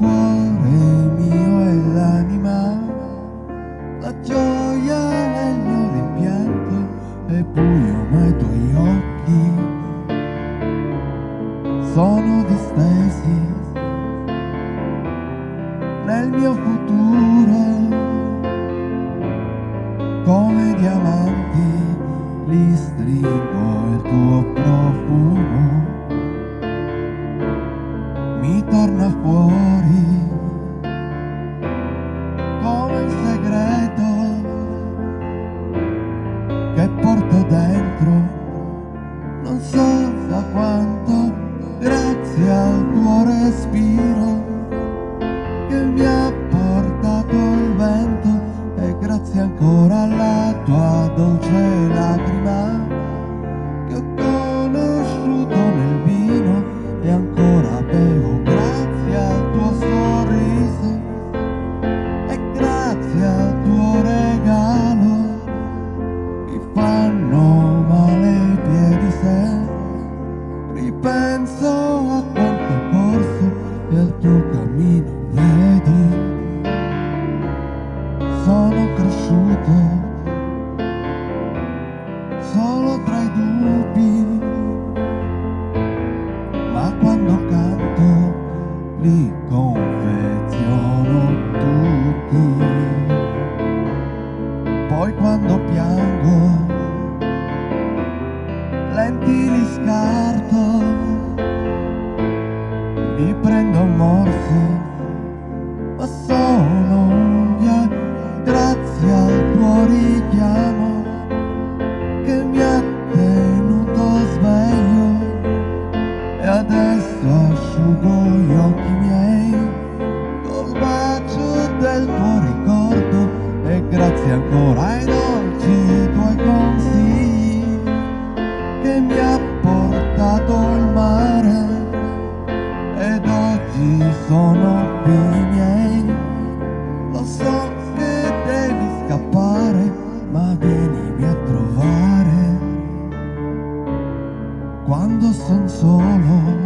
cuore mio e l'anima, la gioia nel rimpianto e buio ma i tuoi occhi sono distesi. Nel mio futuro come diamanti li stringo il tuo profumo. Mi torna fuori come un segreto che porto dentro. Non so da quanto grazie al tuo respiro che mi ha portato il vento e grazie ancora alla tua dolce lacrima cresciuto solo tra i dubbi. Ma quando canto li confeziono tutti. Poi quando piango lenti li scarto. Li prendo a morsi ancora ai dolci tuoi consigli che mi ha portato il mare. Ed oggi sono qui i miei. Lo so che devi scappare ma vienimi a trovare. Quando son solo